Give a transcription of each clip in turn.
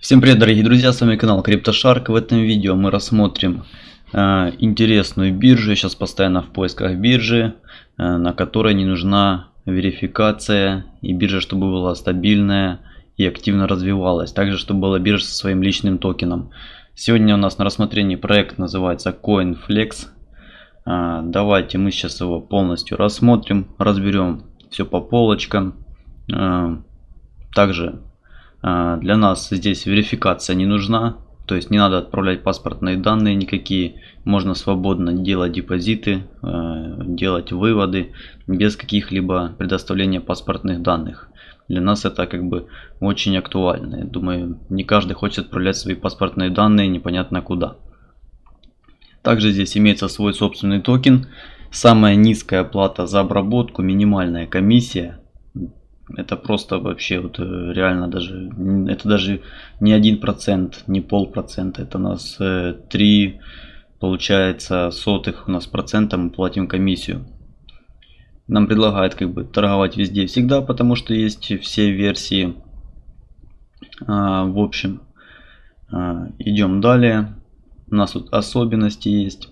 Всем привет дорогие друзья, с вами канал CryptoShark. В этом видео мы рассмотрим э, интересную биржу, я сейчас постоянно в поисках биржи, э, на которой не нужна верификация и биржа, чтобы была стабильная и активно развивалась. Также, чтобы была биржа со своим личным токеном. Сегодня у нас на рассмотрении проект называется CoinFlex. Э, давайте мы сейчас его полностью рассмотрим, разберем все по полочкам. Э, также для нас здесь верификация не нужна. То есть не надо отправлять паспортные данные никакие. Можно свободно делать депозиты, а, делать выводы без каких-либо предоставления паспортных данных. Для нас это как бы очень актуально. Я думаю, не каждый хочет отправлять свои паспортные данные непонятно куда. Также здесь имеется свой собственный токен. Самая низкая плата за обработку, минимальная комиссия это просто вообще вот э, реально даже, это даже не один процент, не полпроцента, это у нас 3, э, получается, сотых у нас процента мы платим комиссию. Нам предлагают как бы торговать везде всегда, потому что есть все версии. А, в общем, а, идем далее. У нас тут особенности есть.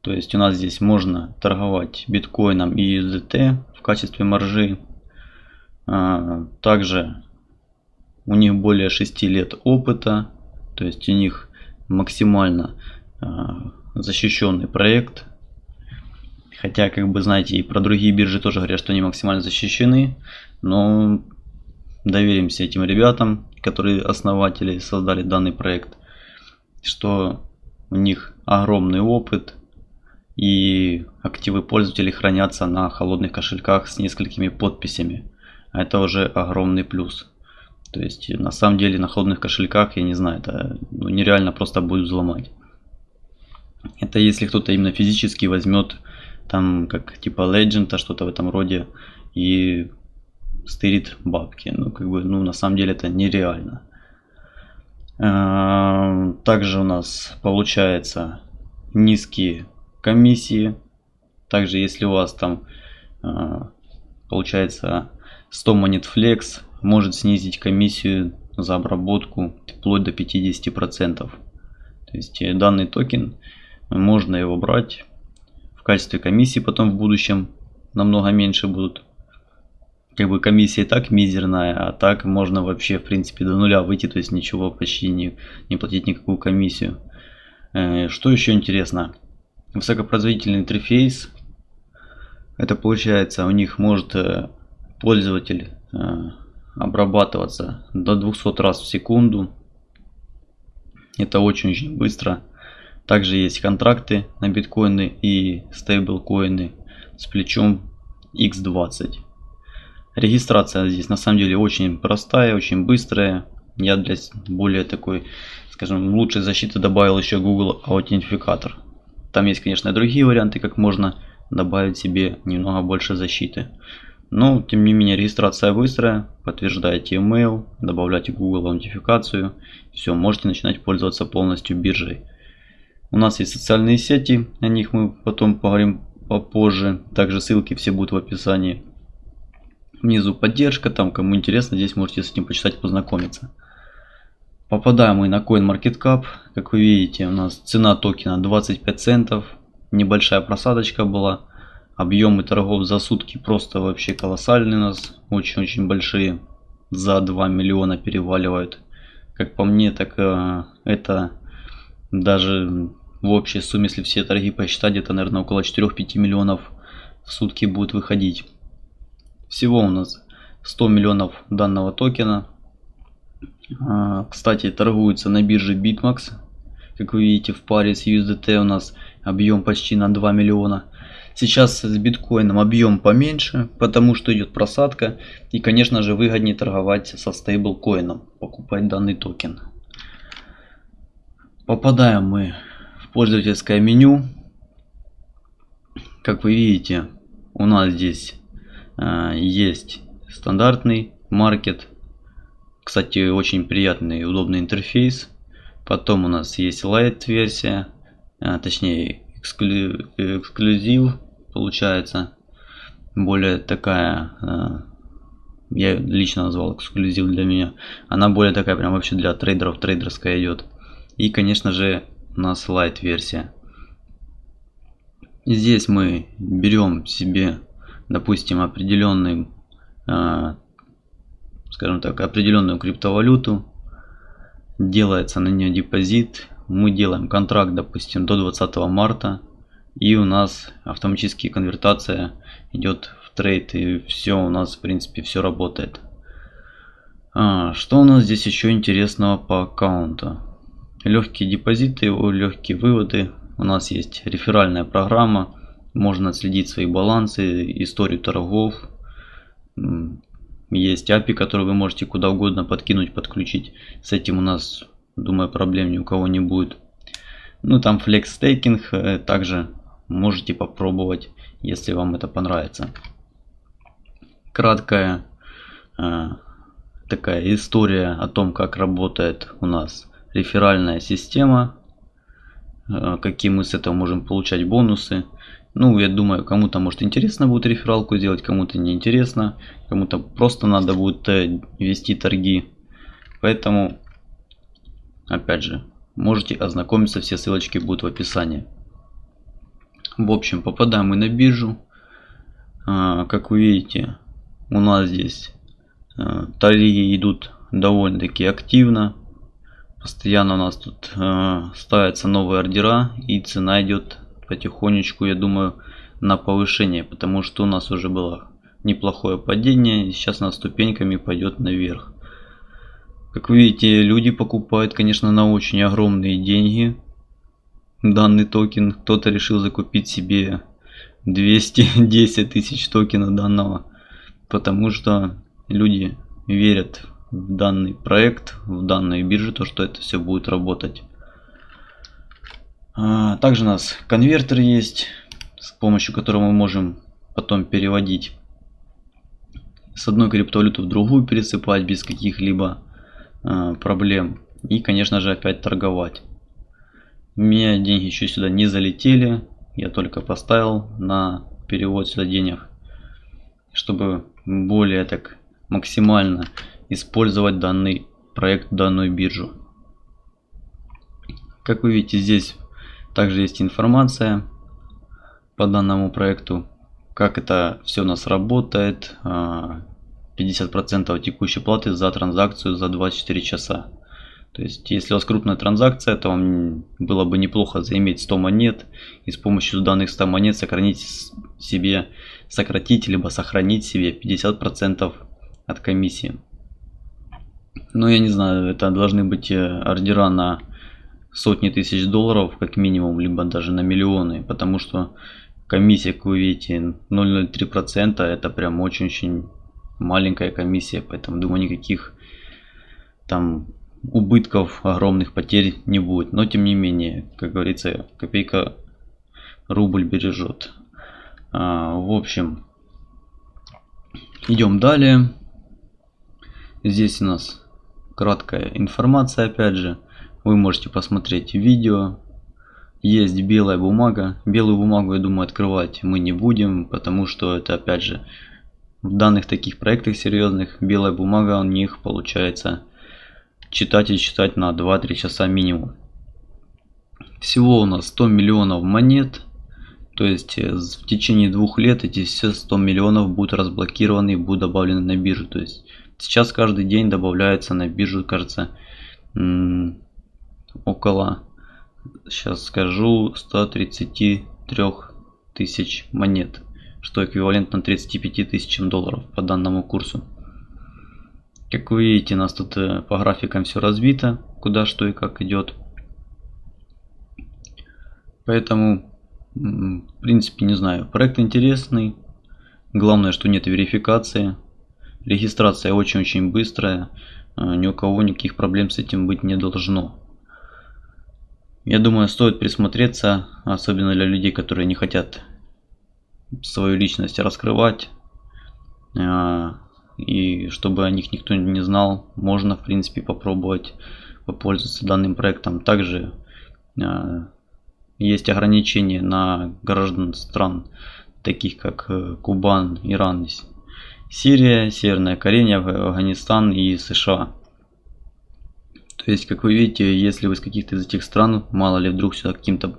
То есть у нас здесь можно торговать биткоином и USDT в качестве маржи. А, также у них более 6 лет опыта, то есть у них максимально а, защищенный проект. Хотя, как бы знаете, и про другие биржи тоже говорят, что они максимально защищены. Но доверимся этим ребятам, которые основатели создали данный проект. Что у них огромный опыт. И активы пользователей хранятся на холодных кошельках с несколькими подписями это уже огромный плюс. То есть на самом деле на холодных кошельках, я не знаю, это ну, нереально просто будет взломать. Это если кто-то именно физически возьмет там как типа Legend, что-то в этом роде и стырит бабки. Ну как бы, ну на самом деле это нереально. А, также у нас получается низкие комиссии. Также если у вас там а, получается 100 монет Flex может снизить комиссию за обработку вплоть до 50%. То есть э, данный токен, можно его брать в качестве комиссии потом в будущем намного меньше будут. Как бы комиссия и так мизерная, а так можно вообще в принципе до нуля выйти, то есть ничего почти не, не платить никакую комиссию. Э, что еще интересно? Высокопроизводительный интерфейс. Это получается у них может э, пользователь э, обрабатываться до 200 раз в секунду. Это очень-очень быстро. Также есть контракты на биткоины и стейблкоины с плечом X20. Регистрация здесь на самом деле очень простая, очень быстрая. Я для более такой, скажем, лучшей защиты добавил еще Google аутентификатор. Там есть, конечно, другие варианты, как можно добавить себе немного больше защиты. Но, тем не менее, регистрация быстрая. Подтверждаете email, добавляете Google аутентификацию. Все, можете начинать пользоваться полностью биржей. У нас есть социальные сети, о них мы потом поговорим попозже. Также ссылки все будут в описании. Внизу поддержка, там кому интересно, здесь можете с этим почитать, познакомиться. Попадаем мы на CoinMarketCap. Как вы видите, у нас цена токена 25 центов. Небольшая просадочка была. Объемы торгов за сутки просто вообще колоссальные у нас. Очень-очень большие. За 2 миллиона переваливают. Как по мне, так э, это даже в общей сумме, если все торги посчитать, где-то, наверное, около 4-5 миллионов в сутки будет выходить. Всего у нас 100 миллионов данного токена. А, кстати, торгуется на бирже BitMax. Как вы видите, в паре с USDT у нас объем почти на 2 миллиона. Сейчас с биткоином объем поменьше, потому что идет просадка. И, конечно же, выгоднее торговать со стейблкоином, покупать данный токен. Попадаем мы в пользовательское меню. Как вы видите, у нас здесь э, есть стандартный маркет. Кстати, очень приятный и удобный интерфейс. Потом у нас есть Lite версия, э, точнее эксклю, эксклюзив получается более такая э, я лично назвал эксклюзив для меня. Она более такая прям вообще для трейдеров, трейдерская идет. И конечно же у нас light версия. Здесь мы берем себе, допустим, определенный, э, скажем так, определенную криптовалюту, делается на нее депозит, мы делаем контракт, допустим, до 20 марта, и у нас автоматически конвертация идет в трейд, и все у нас, в принципе, все работает. А, что у нас здесь еще интересного по аккаунту? Легкие депозиты, легкие выводы. У нас есть реферальная программа, можно отследить свои балансы, историю торгов. Есть API, который вы можете куда угодно подкинуть, подключить. С этим у нас, думаю, проблем ни у кого не будет. Ну там Flex Staking э, также можете попробовать, если вам это понравится. Краткая э, такая история о том, как работает у нас реферальная система, э, какие мы с этого можем получать бонусы. Ну, я думаю, кому-то может интересно будет рефералку сделать, кому-то не интересно, кому-то просто надо будет э, вести торги. Поэтому, опять же, можете ознакомиться, все ссылочки будут в описании. В общем, попадаем мы на биржу. А, как вы видите, у нас здесь а, торги идут довольно-таки активно. Постоянно у нас тут а, ставятся новые ордера и цена идет потихонечку, я думаю, на повышение, потому что у нас уже было неплохое падение, сейчас она ступеньками пойдет наверх. Как вы видите, люди покупают, конечно, на очень огромные деньги данный токен. Кто-то решил закупить себе 210 тысяч токена данного, потому что люди верят в данный проект, в данную биржу, то что это все будет работать. А, также у нас конвертер есть, с помощью которого мы можем потом переводить с одной криптовалюты в другую, пересыпать без каких-либо а, проблем. И, конечно же, опять торговать. У меня деньги еще сюда не залетели. Я только поставил на перевод сюда денег, чтобы более так максимально использовать данный проект, данную биржу. Как вы видите, здесь также есть информация по данному проекту, как это все у нас работает. 50% а, текущей платы за транзакцию за 24 часа. То есть, если у вас крупная транзакция, то вам было бы неплохо заиметь 100 монет и с помощью данных 100 монет сохранить себе, сократить либо сохранить себе 50% от комиссии. Но я не знаю, это должны быть э, ордера на сотни тысяч долларов как минимум, либо даже на миллионы, потому что комиссия, как вы видите, 0,03% это прям очень-очень маленькая комиссия, поэтому думаю никаких там убытков, огромных потерь не будет. Но тем не менее, как говорится, копейка рубль бережет. А, в общем, идем далее. Здесь у нас краткая информация, опять же. Вы можете посмотреть видео. Есть белая бумага. Белую бумагу, я думаю, открывать мы не будем, потому что это, опять же, в данных таких проектах серьезных, белая бумага у них получается читать и читать на 2-3 часа минимум. Всего у нас 100 миллионов монет. То есть э, в течение двух лет эти все 100 миллионов будут разблокированы и будут добавлены на биржу. То есть сейчас каждый день добавляется на биржу, кажется, около, сейчас скажу, 133 тысяч монет, что эквивалентно 35 тысячам долларов по данному курсу. Как вы видите, у нас тут э, по графикам все разбито, куда что и как идет. Поэтому, в принципе, не знаю, проект интересный. Главное, что нет верификации. Регистрация очень-очень быстрая. Э, ни у кого никаких проблем с этим быть не должно. Я думаю, стоит присмотреться, особенно для людей, которые не хотят свою личность раскрывать. И чтобы о них никто не знал, можно в принципе попробовать попользоваться данным проектом. Также э, есть ограничения на граждан стран, таких как э, Кубан, Иран Сирия, Северная Корея, Афганистан и США. То есть, как вы видите, если вы с каких-то из этих стран, мало ли вдруг сюда каким-то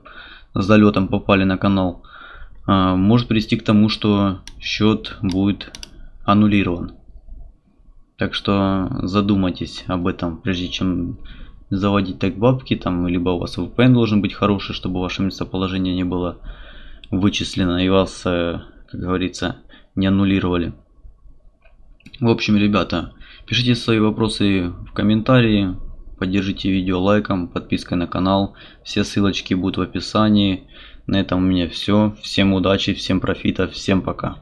залетом попали на канал, а, может привести к тому, что счет будет аннулирован. Так что задумайтесь об этом, прежде чем заводить так бабки, там, либо у вас VPN должен быть хороший, чтобы ваше местоположение не было вычислено и вас, э, как говорится, не аннулировали. В общем, ребята, пишите свои вопросы в комментарии, поддержите видео лайком, подпиской на канал. Все ссылочки будут в описании. На этом у меня все. Всем удачи, всем профита, всем пока.